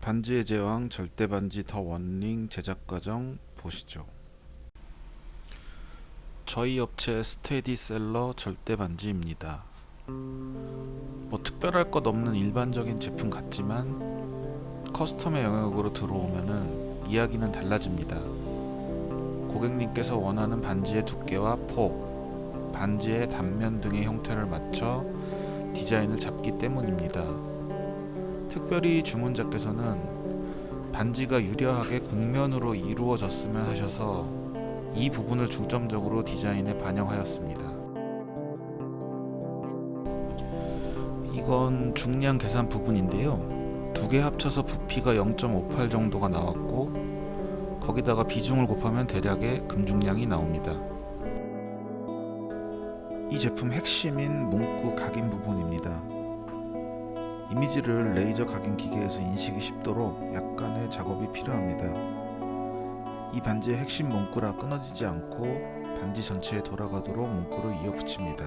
반지의 제왕 절대 반지 The One Ring 제작 과정 보시죠. 저희 업체 스테디셀러 절대 반지입니다. 뭐 특별할 것 없는 일반적인 제품 같지만 custom의 영역으로 들어오면은 이야기는 달라집니다. 고객님께서 원하는 반지의 두께와 폭, 반지의 단면 등의 형태를 맞춰 디자인을 잡기 때문입니다. 특별히 주문자께서는 반지가 유려하게 곡면으로 이루어졌으면 하셔서 이 부분을 중점적으로 디자인에 반영하였습니다. 이건 중량 계산 부분인데요. 두 개 합쳐서 부피가 0.58 정도가 나왔고 거기다가 비중을 곱하면 대략의 금중량이 나옵니다. 이 제품 핵심인 문구 각인 부분입니다. 이미지를 레이저 각인 기계에서 인식이 쉽도록 약간의 작업이 필요합니다. 이 반지의 핵심 문구라 끊어지지 않고 반지 전체에 돌아가도록 문구를 이어 붙입니다.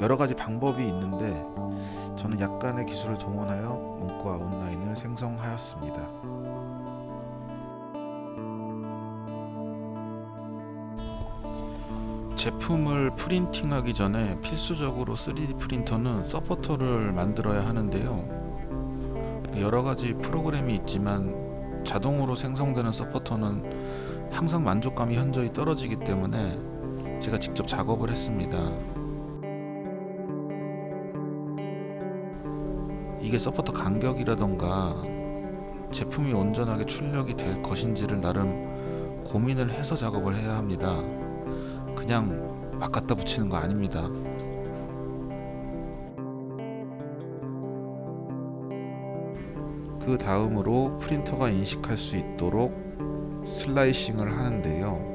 여러 가지 방법이 있는데 저는 약간의 기술을 동원하여 문구 아웃라인을 생성하였습니다. 제품을 프린팅하기 전에 필수적으로 3D 프린터는 서포터를 만들어야 하는데요. 여러 가지 프로그램이 있지만 자동으로 생성되는 서포터는 항상 만족감이 현저히 떨어지기 때문에 제가 직접 작업을 했습니다. 이게 서포터 간격이라던가 제품이 온전하게 출력이 될 것인지를 나름 고민을 해서 작업을 해야 합니다. 그냥 막 갖다 붙이는 거 아닙니다. 그 다음으로 프린터가 인식할 수 있도록 슬라이싱을 하는데요.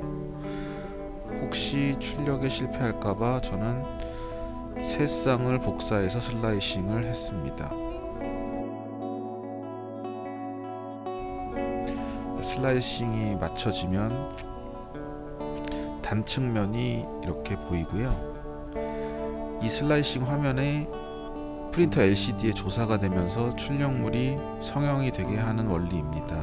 혹시 출력에 실패할까봐 저는 세 쌍을 복사해서 슬라이싱을 했습니다. 슬라이싱이 맞춰지면 단측면이 이렇게 보이고요. 이 슬라이싱 화면에 프린터 LCD에 조사가 되면서 출력물이 성형이 되게 하는 원리입니다.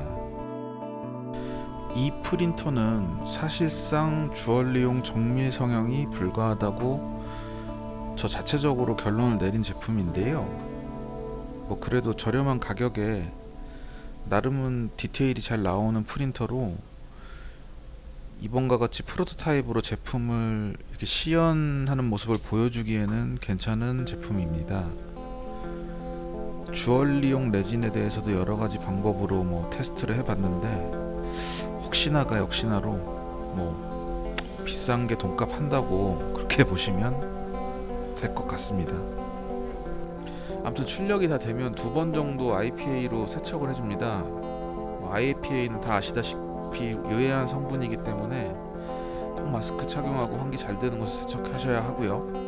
이 프린터는 사실상 주얼리용 정밀 성형이 불가하다고 저 자체적으로 결론을 내린 제품인데요. 뭐 그래도 저렴한 가격에 나름은 디테일이 잘 나오는 프린터로 이번과 같이 프로토타입으로 제품을 이렇게 시연하는 모습을 보여주기에는 괜찮은 제품입니다. 주얼리용 레진에 대해서도 여러 가지 방법으로 뭐 테스트를 해봤는데 혹시나가 역시나로 뭐 비싼 게 돈값 한다고 그렇게 보시면 될 것 같습니다. 아무튼 출력이 다 되면 두 번 정도 IPA로 세척을 해줍니다. 뭐 IPA는 다 아시다시피 유해한 성분이기 때문에 꼭 마스크 착용하고 환기 잘 되는 곳에 세척하셔야 하고요.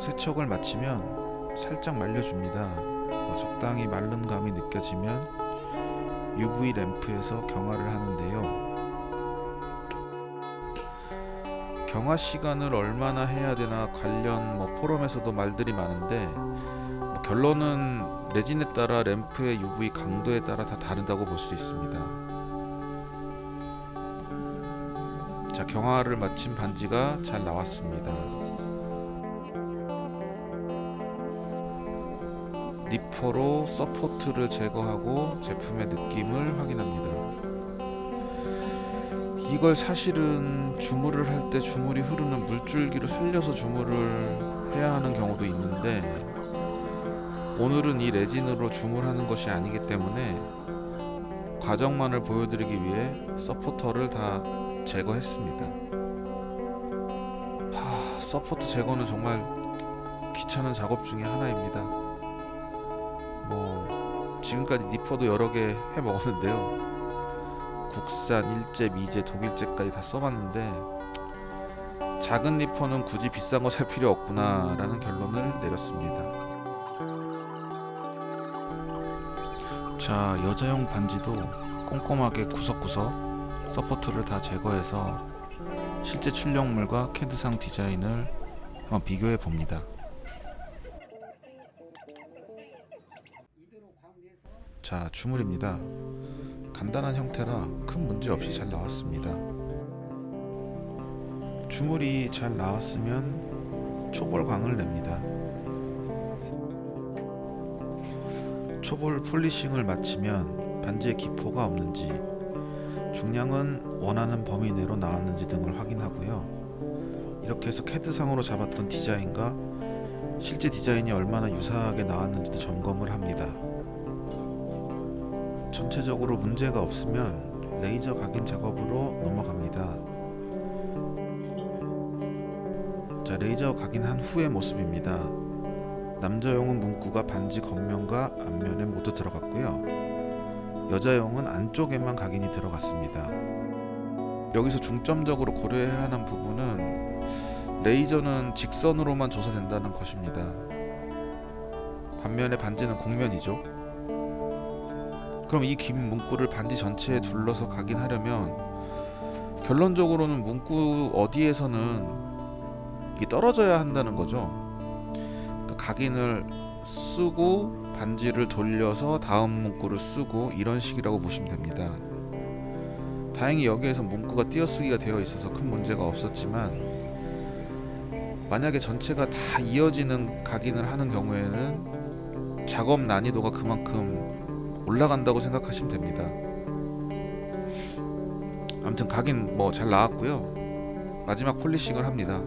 세척을 마치면 살짝 말려줍니다. 뭐 적당히 마른 감이 느껴지면 UV 램프에서 경화를 하는데요. 경화 시간을 얼마나 해야 되나 관련 뭐 포럼에서도 말들이 많은데 뭐 결론은 레진에 따라 램프의 UV 강도에 따라 다 다르다고 볼 수 있습니다. 자 경화를 마친 반지가 잘 나왔습니다. 니퍼로 서포트를 제거하고 제품의 느낌을 확인합니다. 이걸 사실은 주물을 할 때 주물이 흐르는 물줄기로 살려서 주물을 해야 하는 경우도 있는데 오늘은 이 레진으로 주물하는 것이 아니기 때문에 과정만을 보여드리기 위해 서포터를 다 제거했습니다. 하, 서포트 제거는 정말 귀찮은 작업 중에 하나입니다. 뭐 지금까지 니퍼도 여러 개 해 먹었는데요. 국산, 일제, 미제, 독일제까지 다 써봤는데 작은 니퍼는 굳이 비싼 거 살 필요 없구나 라는 결론을 내렸습니다 자 여자용 반지도 꼼꼼하게 구석구석 서포트를 다 제거해서 실제 출력물과 캐드상 디자인을 한번 비교해 봅니다. 자 주물입니다. 간단한 형태라 큰 문제 없이 잘 나왔습니다. 주물이 잘 나왔으면 초벌광을 냅니다 초볼 폴리싱을 마치면 반지의 기포가 없는지 중량은 원하는 범위 내로 나왔는지 등을 확인하고요. 이렇게 해서 캐드상으로 잡았던 디자인과 실제 디자인이 얼마나 유사하게 나왔는지도 점검을 합니다. 전체적으로 문제가 없으면 레이저 각인 작업으로 넘어갑니다. 자 레이저 각인한 후의 모습입니다 남자용은 문구가 반지 겉면과 앞면에 모두 들어갔고요. 여자용은 안쪽에만 각인이 들어갔습니다. 여기서 중점적으로 고려해야 하는 부분은 레이저는 직선으로만 조사된다는 것입니다. 반면에 반지는 곡면이죠. 그럼 이 긴 문구를 반지 전체에 둘러서 각인하려면 결론적으로는 문구 어디에서는 떨어져야 한다는 거죠 그러니까 각인을 쓰고 반지를 돌려서 다음 문구를 쓰고 이런 식이라고 보시면 됩니다. 다행히 여기에서 문구가 띄어쓰기가 되어 있어서 큰 문제가 없었지만 만약에 전체가 다 이어지는 각인을 하는 경우에는 작업 난이도가 그만큼 올라간다고 생각하시면 됩니다. 아무튼 각인 뭐 잘 나왔고요. 마지막 폴리싱을 합니다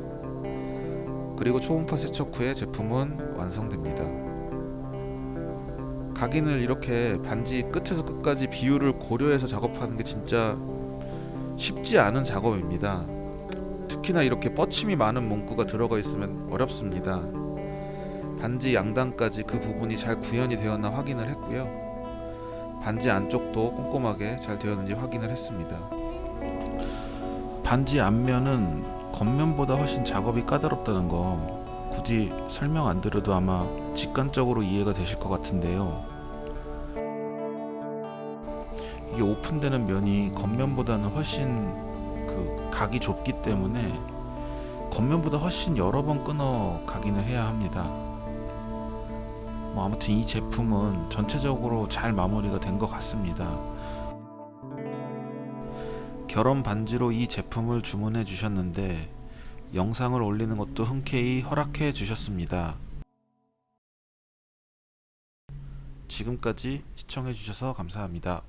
그리고 초음파 세척 후에 제품은 완성됩니다. 각인을 이렇게 반지 끝에서 끝까지 비율을 고려해서 작업하는 게 진짜 쉽지 않은 작업입니다. 특히나 이렇게 뻗침이 많은 문구가 들어가 있으면 어렵습니다. 반지 양단까지 그 부분이 잘 구현이 되었나 확인을 했고요. 반지 안쪽도 꼼꼼하게 잘 되었는지 확인을 했습니다. 반지 앞면은 겉면보다 훨씬 작업이 까다롭다는 거 굳이 설명 안 드려도 아마 직관적으로 이해가 되실 것 같은데요. 이게 오픈되는 면이 겉면보다는 훨씬 그 각이 좁기 때문에 겉면보다 훨씬 여러 번 끊어 각인을 해야 합니다. 뭐 아무튼 이 제품은 전체적으로 잘 마무리가 된 것 같습니다 결혼 반지로 이 제품을 주문해 주셨는데 영상을 올리는 것도 흔쾌히 허락해 주셨습니다. 지금까지 시청해 주셔서 감사합니다.